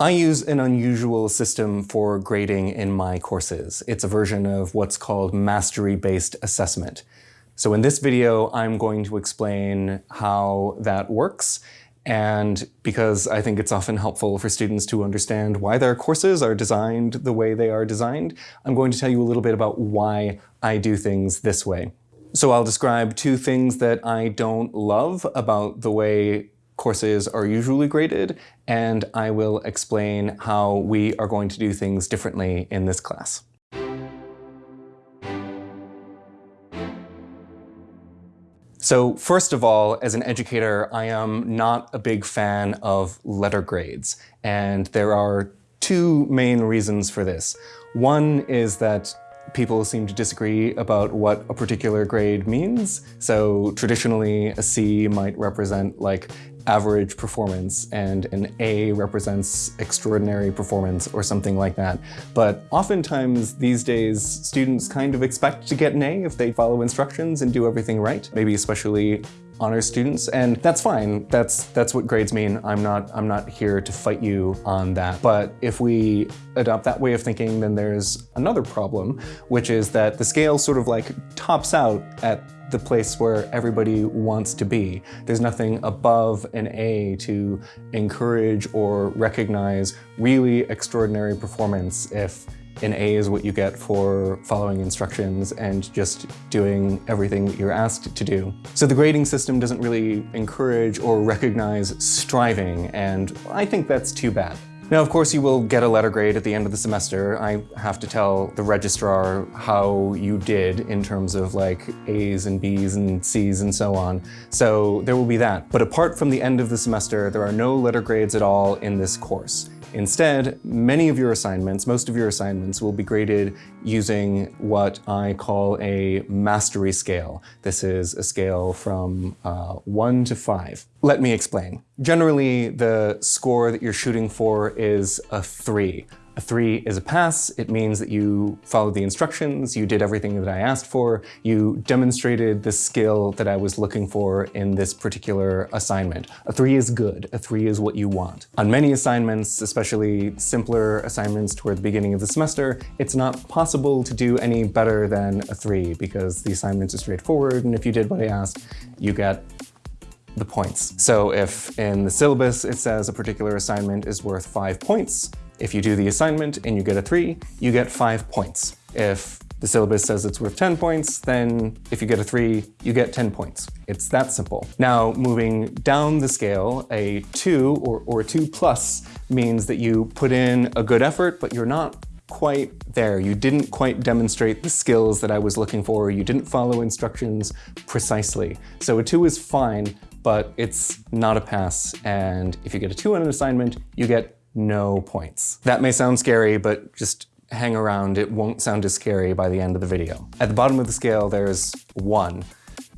I use an unusual system for grading in my courses. It's a version of what's called mastery-based assessment. So in this video, I'm going to explain how that works and because I think it's often helpful for students to understand why their courses are designed the way they are designed, I'm going to tell you a little bit about why I do things this way. So I'll describe two things that I don't love about the way courses are usually graded, and I will explain how we are going to do things differently in this class. So first of all, as an educator, I am not a big fan of letter grades. And there are two main reasons for this. One is that people seem to disagree about what a particular grade means. So traditionally, a C might represent like average performance and an A represents extraordinary performance or something like that. But oftentimes these days, students kind of expect to get an A if they follow instructions and do everything right, maybe especially honors students, and that's fine. That's that's what grades mean. I'm not I'm not here to fight you on that. But if we adopt that way of thinking, then there's another problem, which is that the scale sort of like tops out at the place where everybody wants to be. There's nothing above an A to encourage or recognize really extraordinary performance if an A is what you get for following instructions and just doing everything that you're asked to do. So the grading system doesn't really encourage or recognize striving, and I think that's too bad. Now, of course, you will get a letter grade at the end of the semester. I have to tell the registrar how you did in terms of like A's and B's and C's and so on. So there will be that. But apart from the end of the semester, there are no letter grades at all in this course. Instead, many of your assignments, most of your assignments will be graded using what I call a mastery scale. This is a scale from uh, one to five. Let me explain. Generally, the score that you're shooting for is a three. A three is a pass. It means that you followed the instructions, you did everything that I asked for, you demonstrated the skill that I was looking for in this particular assignment. A three is good. A three is what you want. On many assignments, especially simpler assignments toward the beginning of the semester, it's not possible to do any better than a three because the assignments are straightforward and if you did what I asked, you get the points. So if in the syllabus it says a particular assignment is worth five points, if you do the assignment and you get a three, you get five points. If the syllabus says it's worth 10 points, then if you get a three, you get 10 points. It's that simple. Now, moving down the scale, a two or, or a two plus means that you put in a good effort, but you're not quite there. You didn't quite demonstrate the skills that I was looking for. You didn't follow instructions precisely. So a two is fine, but it's not a pass. And if you get a two on an assignment, you get no points. That may sound scary, but just hang around. It won't sound as scary by the end of the video. At the bottom of the scale, there's one.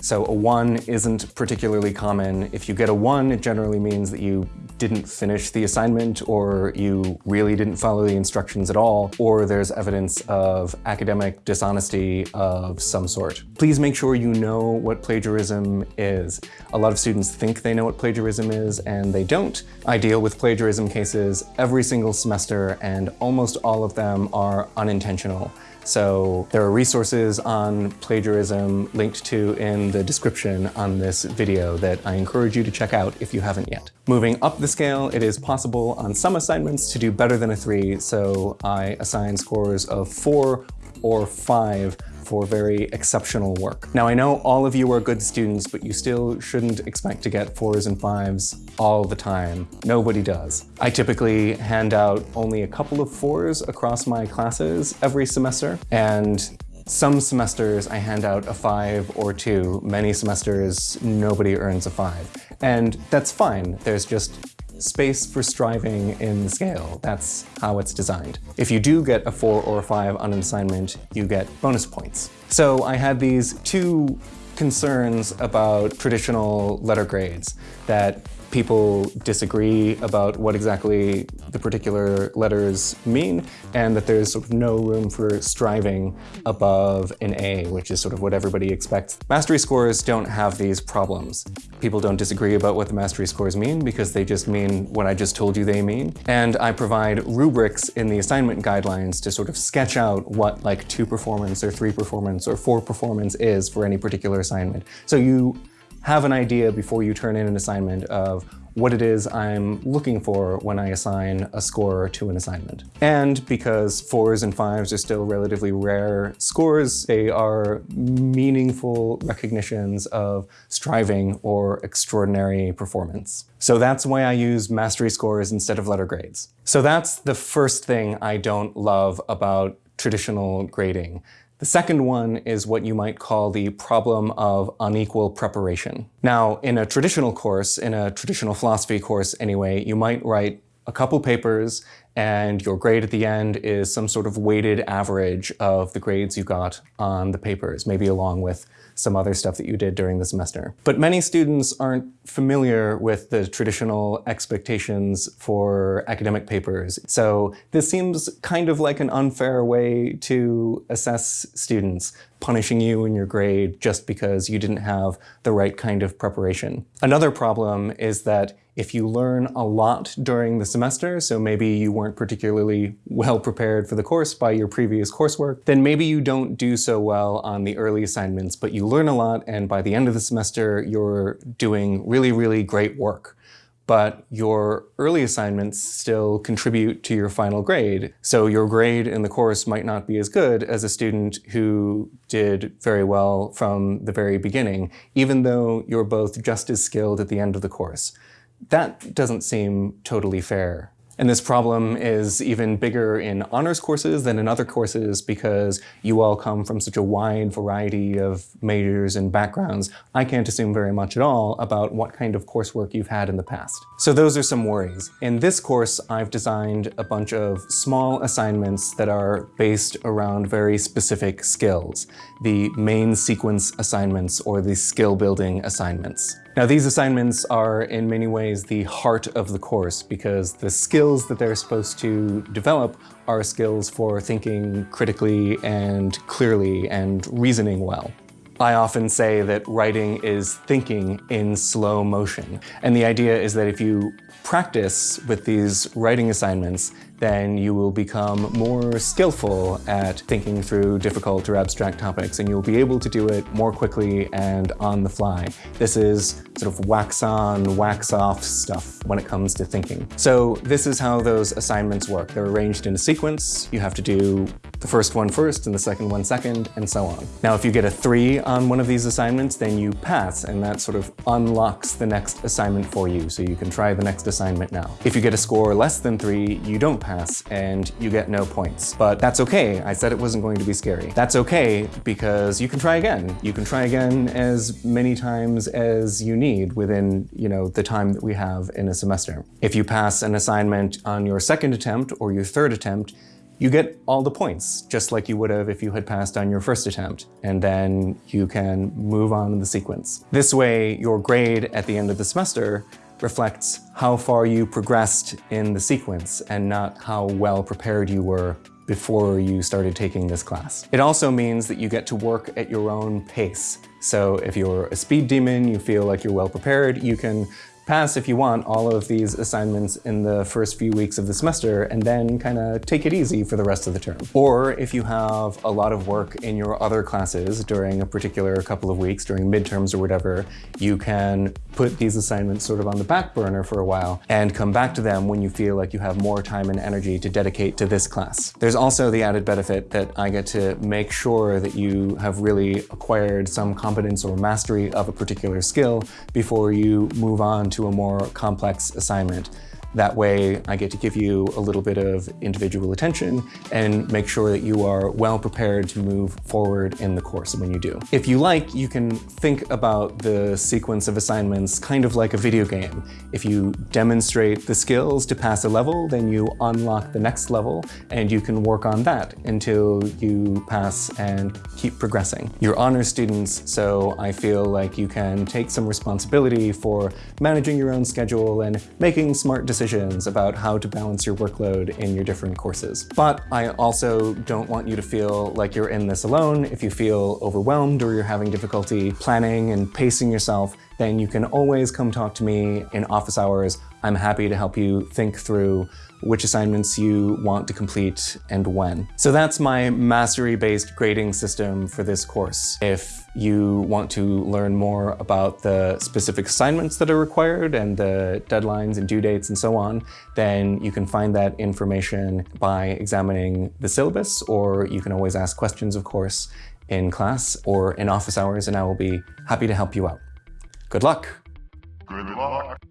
So a one isn't particularly common. If you get a one, it generally means that you didn't finish the assignment or you really didn't follow the instructions at all, or there's evidence of academic dishonesty of some sort. Please make sure you know what plagiarism is. A lot of students think they know what plagiarism is and they don't. I deal with plagiarism cases every single semester and almost all of them are unintentional. So there are resources on plagiarism linked to in the description on this video that I encourage you to check out if you haven't yet. Moving up the scale, it is possible on some assignments to do better than a three, so I assign scores of four or five for very exceptional work. Now I know all of you are good students, but you still shouldn't expect to get fours and fives all the time. Nobody does. I typically hand out only a couple of fours across my classes every semester, and some semesters I hand out a five or two. Many semesters, nobody earns a five. And that's fine. There's just space for striving in the scale. That's how it's designed. If you do get a four or a five on an assignment, you get bonus points. So I had these two concerns about traditional letter grades that people disagree about what exactly the particular letters mean, and that there's sort of no room for striving above an A, which is sort of what everybody expects. Mastery scores don't have these problems. People don't disagree about what the mastery scores mean because they just mean what I just told you they mean. And I provide rubrics in the assignment guidelines to sort of sketch out what like two performance or three performance or four performance is for any particular assignment. So you have an idea before you turn in an assignment of what it is I'm looking for when I assign a score to an assignment. And because fours and fives are still relatively rare scores, they are meaningful recognitions of striving or extraordinary performance. So that's why I use mastery scores instead of letter grades. So that's the first thing I don't love about traditional grading. The second one is what you might call the problem of unequal preparation. Now, in a traditional course, in a traditional philosophy course anyway, you might write a couple papers and your grade at the end is some sort of weighted average of the grades you got on the papers, maybe along with some other stuff that you did during the semester. But many students aren't familiar with the traditional expectations for academic papers. So this seems kind of like an unfair way to assess students, punishing you in your grade just because you didn't have the right kind of preparation. Another problem is that if you learn a lot during the semester, so maybe you weren't particularly well prepared for the course by your previous coursework, then maybe you don't do so well on the early assignments, but you learn a lot and by the end of the semester, you're doing really, really great work but your early assignments still contribute to your final grade. So your grade in the course might not be as good as a student who did very well from the very beginning, even though you're both just as skilled at the end of the course. That doesn't seem totally fair. And this problem is even bigger in honors courses than in other courses because you all come from such a wide variety of majors and backgrounds. I can't assume very much at all about what kind of coursework you've had in the past. So those are some worries. In this course, I've designed a bunch of small assignments that are based around very specific skills, the main sequence assignments or the skill building assignments. Now these assignments are in many ways the heart of the course because the skills that they're supposed to develop are skills for thinking critically and clearly and reasoning well. I often say that writing is thinking in slow motion. And the idea is that if you practice with these writing assignments, then you will become more skillful at thinking through difficult or abstract topics and you'll be able to do it more quickly and on the fly. This is sort of wax on, wax off stuff when it comes to thinking. So this is how those assignments work. They're arranged in a sequence. You have to do the first one first and the second one second and so on. Now if you get a three on one of these assignments, then you pass and that sort of unlocks the next assignment for you so you can try the next assignment now. If you get a score less than three, you don't pass and you get no points. But that's okay, I said it wasn't going to be scary. That's okay because you can try again. You can try again as many times as you need within you know, the time that we have in a semester. If you pass an assignment on your second attempt or your third attempt, you get all the points, just like you would have if you had passed on your first attempt, and then you can move on in the sequence. This way, your grade at the end of the semester reflects how far you progressed in the sequence and not how well prepared you were before you started taking this class. It also means that you get to work at your own pace. So if you're a speed demon, you feel like you're well prepared, you can pass, if you want, all of these assignments in the first few weeks of the semester and then kind of take it easy for the rest of the term. Or if you have a lot of work in your other classes during a particular couple of weeks, during midterms or whatever, you can put these assignments sort of on the back burner for a while and come back to them when you feel like you have more time and energy to dedicate to this class. There's also the added benefit that I get to make sure that you have really acquired some competence or mastery of a particular skill before you move on to a more complex assignment. That way I get to give you a little bit of individual attention and make sure that you are well prepared to move forward in the course when you do. If you like, you can think about the sequence of assignments kind of like a video game. If you demonstrate the skills to pass a level, then you unlock the next level and you can work on that until you pass and keep progressing. You're honor students, so I feel like you can take some responsibility for managing your own schedule and making smart decisions about how to balance your workload in your different courses. But I also don't want you to feel like you're in this alone. If you feel overwhelmed or you're having difficulty planning and pacing yourself, then you can always come talk to me in office hours. I'm happy to help you think through which assignments you want to complete and when. So that's my mastery-based grading system for this course. If you want to learn more about the specific assignments that are required and the deadlines and due dates and so on, then you can find that information by examining the syllabus, or you can always ask questions, of course, in class or in office hours, and I will be happy to help you out. Good luck! Good luck.